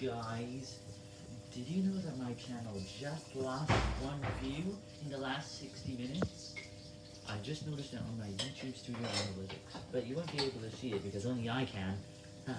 Guys, did you know that my channel just lost one view in the last 60 minutes? I just noticed that on my YouTube Studio Analytics, but you won't be able to see it because only I can.